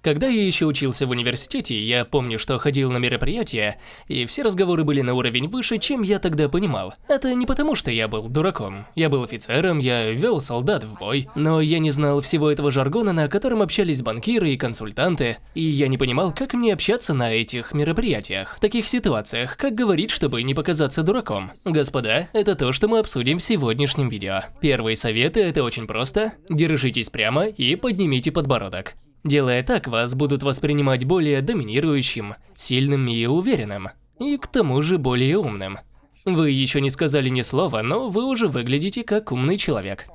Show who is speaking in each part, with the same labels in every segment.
Speaker 1: Когда я еще учился в университете, я помню, что ходил на мероприятия, и все разговоры были на уровень выше, чем я тогда понимал. Это не потому, что я был дураком. Я был офицером, я вел солдат в бой, но я не знал всего этого жаргона, на котором общались банкиры и консультанты, и я не понимал, как мне общаться на этих мероприятиях, в таких ситуациях, как говорить, чтобы не показаться дураком. Господа, это то, что мы обсудим в сегодняшнем видео. Первые советы – это очень просто. Держитесь прямо и поднимите подбородок. Делая так, вас будут воспринимать более доминирующим, сильным и уверенным, и к тому же более умным. Вы еще не сказали ни слова, но вы уже выглядите как умный человек.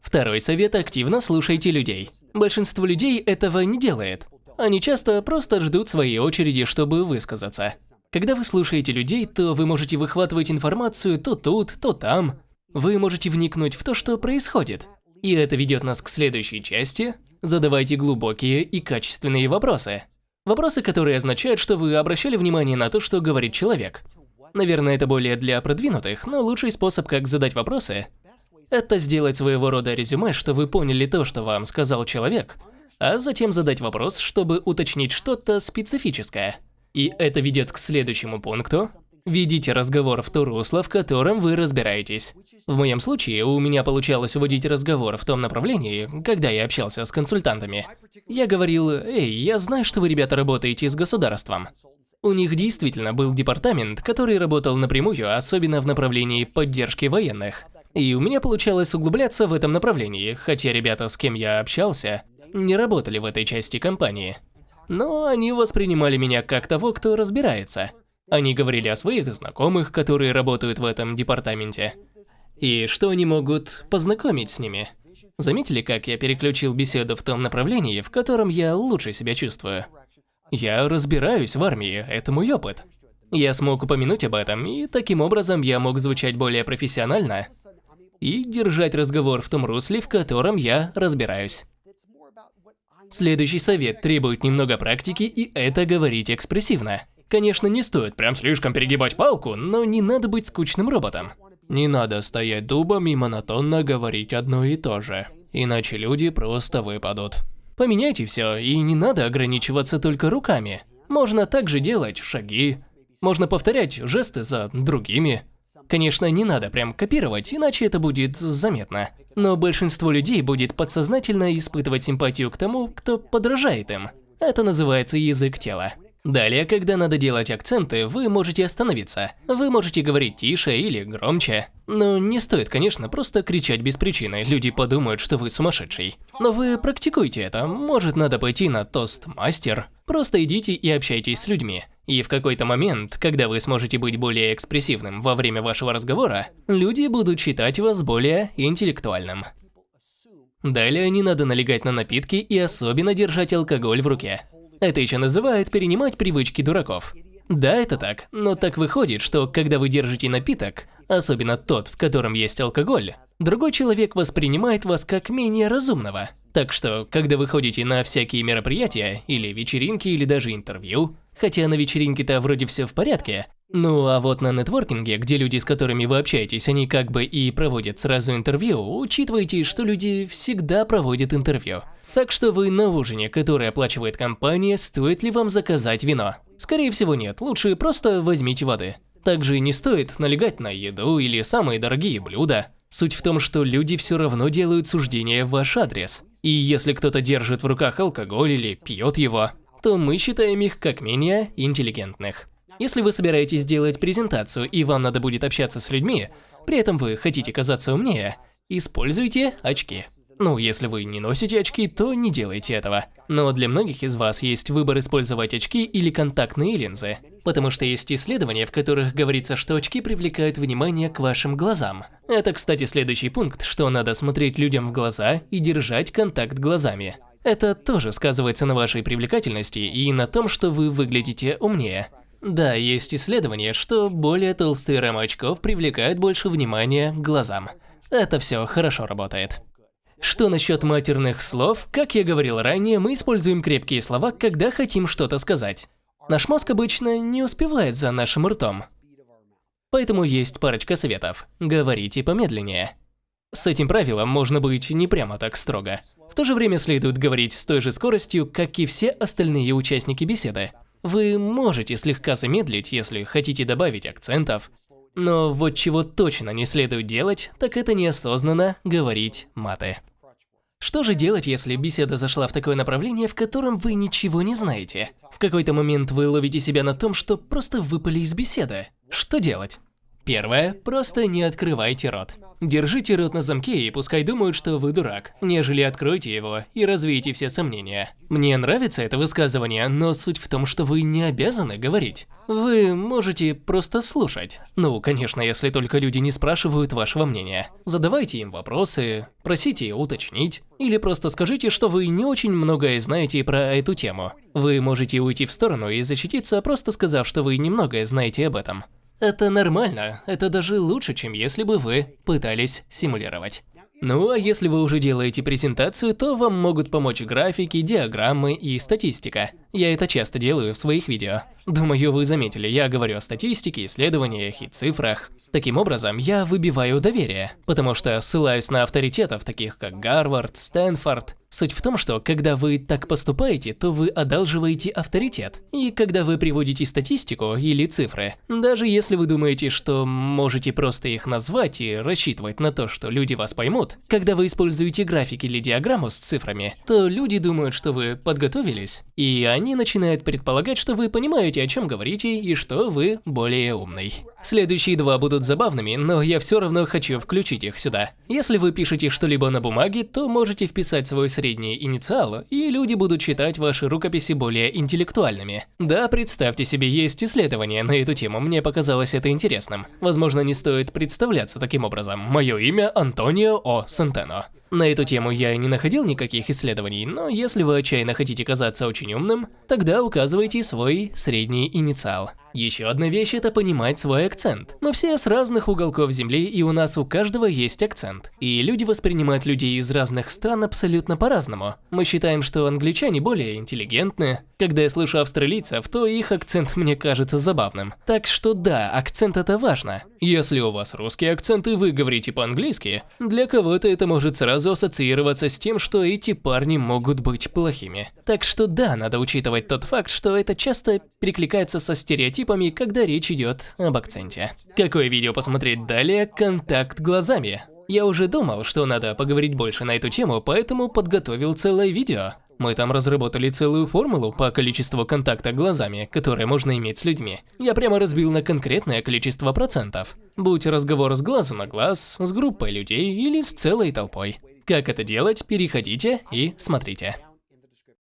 Speaker 1: Второй совет – активно слушайте людей. Большинство людей этого не делает. Они часто просто ждут своей очереди, чтобы высказаться. Когда вы слушаете людей, то вы можете выхватывать информацию то тут, то там. Вы можете вникнуть в то, что происходит. И это ведет нас к следующей части Задавайте глубокие и качественные вопросы. Вопросы, которые означают, что вы обращали внимание на то, что говорит человек. Наверное, это более для продвинутых, но лучший способ, как задать вопросы, это сделать своего рода резюме, что вы поняли то, что вам сказал человек, а затем задать вопрос, чтобы уточнить что-то специфическое. И это ведет к следующему пункту, Ведите разговор в то русло, в котором вы разбираетесь. В моем случае у меня получалось уводить разговор в том направлении, когда я общался с консультантами. Я говорил, эй, я знаю, что вы, ребята, работаете с государством. У них действительно был департамент, который работал напрямую, особенно в направлении поддержки военных. И у меня получалось углубляться в этом направлении, хотя ребята, с кем я общался, не работали в этой части компании. Но они воспринимали меня как того, кто разбирается. Они говорили о своих знакомых, которые работают в этом департаменте, и что они могут познакомить с ними. Заметили, как я переключил беседу в том направлении, в котором я лучше себя чувствую? Я разбираюсь в армии, это мой опыт. Я смог упомянуть об этом, и таким образом я мог звучать более профессионально и держать разговор в том русле, в котором я разбираюсь. Следующий совет требует немного практики, и это говорить экспрессивно. Конечно, не стоит прям слишком перегибать палку, но не надо быть скучным роботом. Не надо стоять дубом и монотонно говорить одно и то же, иначе люди просто выпадут. Поменяйте все, и не надо ограничиваться только руками. Можно также делать шаги, можно повторять жесты за другими. Конечно, не надо прям копировать, иначе это будет заметно. Но большинство людей будет подсознательно испытывать симпатию к тому, кто подражает им. Это называется язык тела. Далее, когда надо делать акценты, вы можете остановиться. Вы можете говорить тише или громче. Но не стоит, конечно, просто кричать без причины, люди подумают, что вы сумасшедший. Но вы практикуйте это, может надо пойти на тост-мастер. Просто идите и общайтесь с людьми. И в какой-то момент, когда вы сможете быть более экспрессивным во время вашего разговора, люди будут считать вас более интеллектуальным. Далее не надо налегать на напитки и особенно держать алкоголь в руке. Это еще называют перенимать привычки дураков. Да, это так, но так выходит, что когда вы держите напиток, особенно тот, в котором есть алкоголь, другой человек воспринимает вас как менее разумного. Так что, когда вы ходите на всякие мероприятия, или вечеринки, или даже интервью, хотя на вечеринке-то вроде все в порядке, ну а вот на нетворкинге, где люди, с которыми вы общаетесь, они как бы и проводят сразу интервью, учитывайте, что люди всегда проводят интервью. Так что вы на ужине, который оплачивает компания, стоит ли вам заказать вино? Скорее всего нет, лучше просто возьмите воды. Также не стоит налегать на еду или самые дорогие блюда. Суть в том, что люди все равно делают суждения в ваш адрес. И если кто-то держит в руках алкоголь или пьет его, то мы считаем их как менее интеллигентных. Если вы собираетесь делать презентацию и вам надо будет общаться с людьми, при этом вы хотите казаться умнее, используйте очки. Ну, если вы не носите очки, то не делайте этого. Но для многих из вас есть выбор использовать очки или контактные линзы. Потому что есть исследования, в которых говорится, что очки привлекают внимание к вашим глазам. Это, кстати, следующий пункт, что надо смотреть людям в глаза и держать контакт глазами. Это тоже сказывается на вашей привлекательности и на том, что вы выглядите умнее. Да, есть исследования, что более толстые рамы очков привлекают больше внимания к глазам. Это все хорошо работает. Что насчет матерных слов? Как я говорил ранее, мы используем крепкие слова, когда хотим что-то сказать. Наш мозг обычно не успевает за нашим ртом. Поэтому есть парочка советов. Говорите помедленнее. С этим правилом можно быть не прямо так строго. В то же время следует говорить с той же скоростью, как и все остальные участники беседы. Вы можете слегка замедлить, если хотите добавить акцентов, но вот чего точно не следует делать, так это неосознанно говорить маты. Что же делать, если беседа зашла в такое направление, в котором вы ничего не знаете? В какой-то момент вы ловите себя на том, что просто выпали из беседы. Что делать? Первое. Просто не открывайте рот. Держите рот на замке и пускай думают, что вы дурак, нежели откройте его и развеете все сомнения. Мне нравится это высказывание, но суть в том, что вы не обязаны говорить. Вы можете просто слушать. Ну, конечно, если только люди не спрашивают вашего мнения. Задавайте им вопросы, просите уточнить, или просто скажите, что вы не очень многое знаете про эту тему. Вы можете уйти в сторону и защититься, просто сказав, что вы немногое знаете об этом. Это нормально, это даже лучше, чем если бы вы пытались симулировать. Ну а если вы уже делаете презентацию, то вам могут помочь графики, диаграммы и статистика. Я это часто делаю в своих видео. Думаю, вы заметили, я говорю о статистике, исследованиях и цифрах. Таким образом, я выбиваю доверие, потому что ссылаюсь на авторитетов, таких как Гарвард, Стэнфорд, Суть в том, что когда вы так поступаете, то вы одалживаете авторитет. И когда вы приводите статистику или цифры, даже если вы думаете, что можете просто их назвать и рассчитывать на то, что люди вас поймут, когда вы используете график или диаграмму с цифрами, то люди думают, что вы подготовились, и они начинают предполагать, что вы понимаете, о чем говорите, и что вы более умный. Следующие два будут забавными, но я все равно хочу включить их сюда. Если вы пишете что-либо на бумаге, то можете вписать свой средние инициалы, и люди будут считать ваши рукописи более интеллектуальными. Да, представьте себе, есть исследования на эту тему, мне показалось это интересным. Возможно, не стоит представляться таким образом. Мое имя Антонио О. Сантено. На эту тему я не находил никаких исследований, но если вы отчаянно хотите казаться очень умным, тогда указывайте свой средний инициал. Еще одна вещь – это понимать свой акцент. Мы все с разных уголков Земли, и у нас у каждого есть акцент. И люди воспринимают людей из разных стран абсолютно по-разному. Мы считаем, что англичане более интеллигентны. Когда я слышу австралийцев, то их акцент мне кажется забавным. Так что да, акцент это важно. Если у вас русский акцент и вы говорите по-английски, для кого-то это может сразу ассоциироваться с тем, что эти парни могут быть плохими. Так что да, надо учитывать тот факт, что это часто перекликается со стереотипами когда речь идет об акценте. Какое видео посмотреть далее? Контакт глазами. Я уже думал, что надо поговорить больше на эту тему, поэтому подготовил целое видео. Мы там разработали целую формулу по количеству контакта глазами, которые можно иметь с людьми. Я прямо разбил на конкретное количество процентов. Будь разговор с глазу на глаз, с группой людей или с целой толпой. Как это делать, переходите и смотрите.